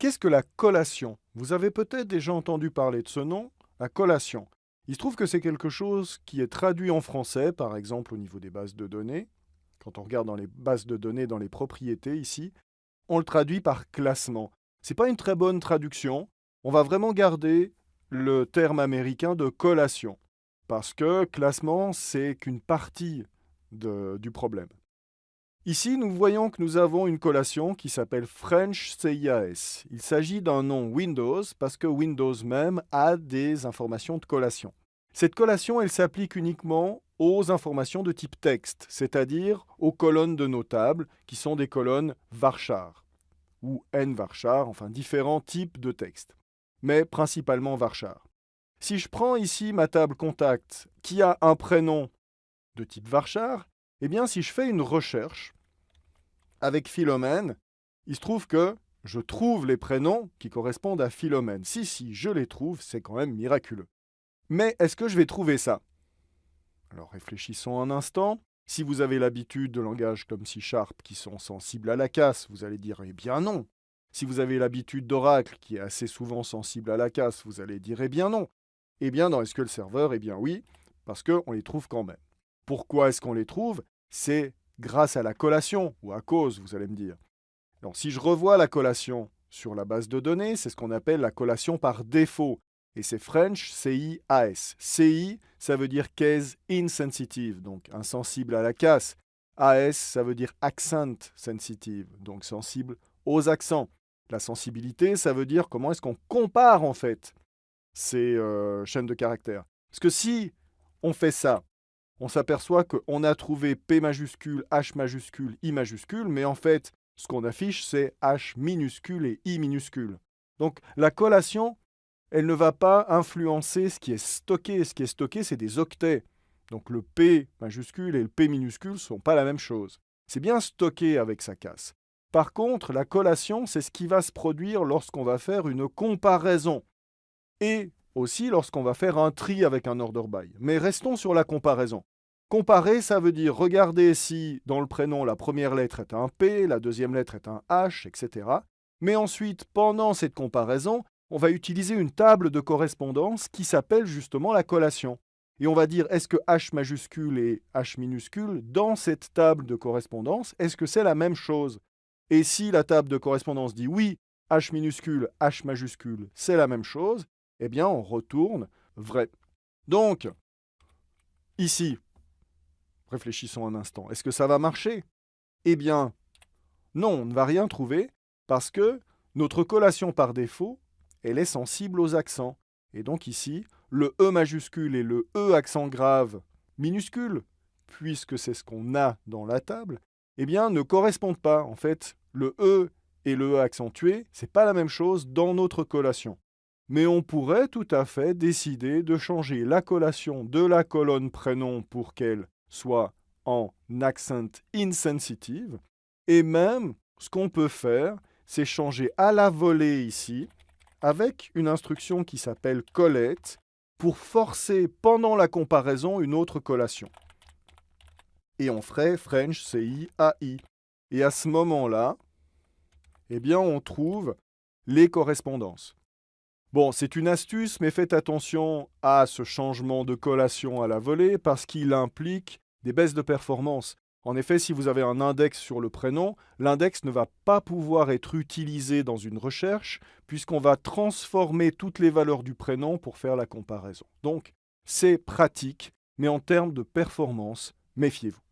Qu'est-ce que la collation? Vous avez peut-être déjà entendu parler de ce nom, la collation. Il se trouve que c'est quelque chose qui est traduit en français, par exemple au niveau des bases de données. Quand on regarde dans les bases de données, dans les propriétés ici, on le traduit par classement. Ce n'est pas une très bonne traduction. On va vraiment garder le terme américain de collation, parce que classement, c'est qu'une partie du problème. Ici, nous voyons que nous avons une collation qui s'appelle French CIAS. Il s'agit d'un nom Windows parce que Windows même a des informations de collation. Cette collation, elle s'applique uniquement aux informations de type texte, c'est-à-dire aux colonnes de nos tables, qui sont des colonnes varchar, ou n varchar, enfin différents types de texte, mais principalement varchar. Si je prends ici ma table contact qui a un prénom de type varchar, eh bien, si je fais une recherche avec Philomène, il se trouve que je trouve les prénoms qui correspondent à Philomène. Si, si, je les trouve, c'est quand même miraculeux. Mais est-ce que je vais trouver ça? Alors réfléchissons un instant. Si vous avez l'habitude de langages comme C Sharp qui sont sensibles à la casse, vous allez dire eh bien non. Si vous avez l'habitude d'Oracle qui est assez souvent sensible à la casse, vous allez dire eh bien non. Eh bien dans SQL Server, eh bien oui, parce qu'on les trouve quand même. Pourquoi est-ce qu'on les trouve? C'est grâce à la collation, ou à cause, vous allez me dire. Donc, si je revois la collation sur la base de données, c'est ce qu'on appelle la collation par défaut. Et c'est French CI-AS. CI, ça veut dire case insensitive, donc insensible à la casse. AS, ça veut dire accent sensitive, donc sensible aux accents. La sensibilité, ça veut dire comment est-ce qu'on compare en fait ces euh, chaînes de caractères. Parce que si on fait ça, on s'aperçoit qu'on a trouvé P majuscule, H majuscule, I majuscule, mais en fait, ce qu'on affiche, c'est H minuscule et I minuscule. Donc la collation, elle ne va pas influencer ce qui est stocké. Ce qui est stocké, c'est des octets. Donc le P majuscule et le P minuscule ne sont pas la même chose. C'est bien stocké avec sa casse. Par contre, la collation, c'est ce qui va se produire lorsqu'on va faire une comparaison. Et aussi lorsqu'on va faire un tri avec un order by. Mais restons sur la comparaison. Comparer, ça veut dire regarder si dans le prénom la première lettre est un P, la deuxième lettre est un H, etc. Mais ensuite, pendant cette comparaison, on va utiliser une table de correspondance qui s'appelle justement la collation. Et on va dire est-ce que H majuscule et H minuscule, dans cette table de correspondance, est-ce que c'est la même chose? Et si la table de correspondance dit oui, H minuscule, H majuscule, c'est la même chose, eh bien on retourne vrai. Donc, ici, Réfléchissons un instant. Est-ce que ça va marcher? Eh bien, non, on ne va rien trouver parce que notre collation par défaut, elle est sensible aux accents. Et donc ici, le E majuscule et le E accent grave minuscule, puisque c'est ce qu'on a dans la table, eh bien, ne correspondent pas. En fait, le E et le E accentué, c'est pas la même chose dans notre collation. Mais on pourrait tout à fait décider de changer la collation de la colonne prénom pour qu'elle soit en accent insensitive. Et même, ce qu'on peut faire, c'est changer à la volée ici, avec une instruction qui s'appelle collect, pour forcer pendant la comparaison une autre collation. Et on ferait French CI AI. Et à ce moment-là, eh bien, on trouve les correspondances. Bon, c'est une astuce, mais faites attention à ce changement de collation à la volée parce qu'il implique des baisses de performance. En effet, si vous avez un index sur le prénom, l'index ne va pas pouvoir être utilisé dans une recherche puisqu'on va transformer toutes les valeurs du prénom pour faire la comparaison. Donc, c'est pratique, mais en termes de performance, méfiez-vous.